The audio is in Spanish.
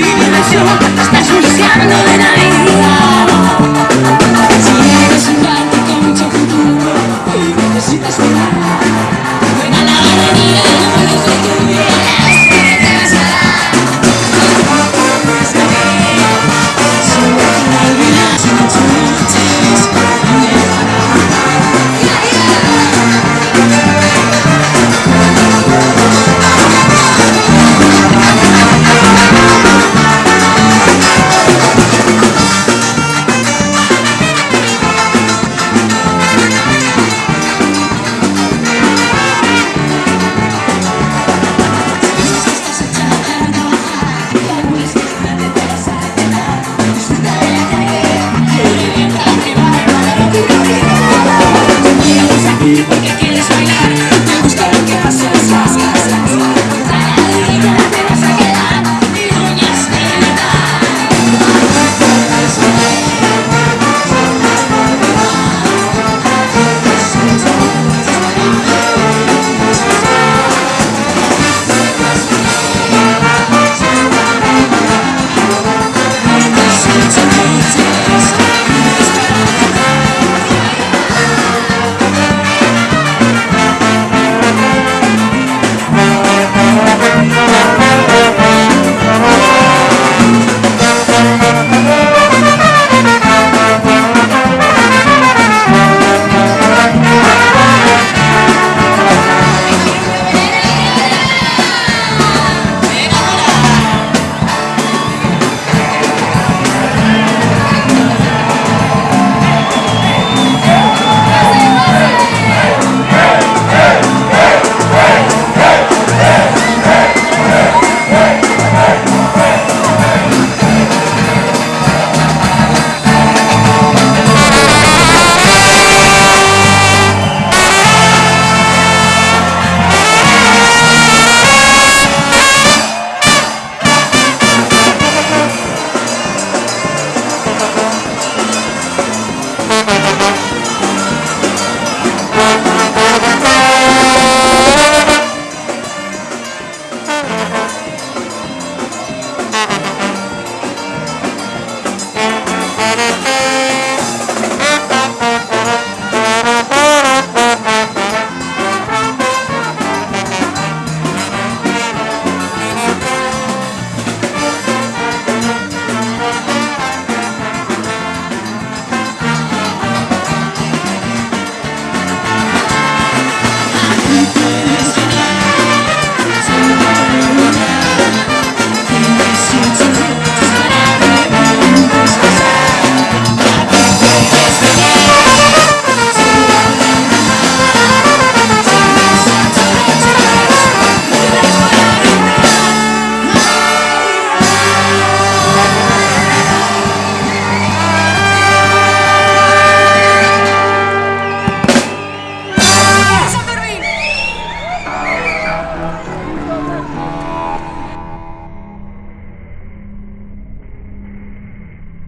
sin dirección, estás buscando de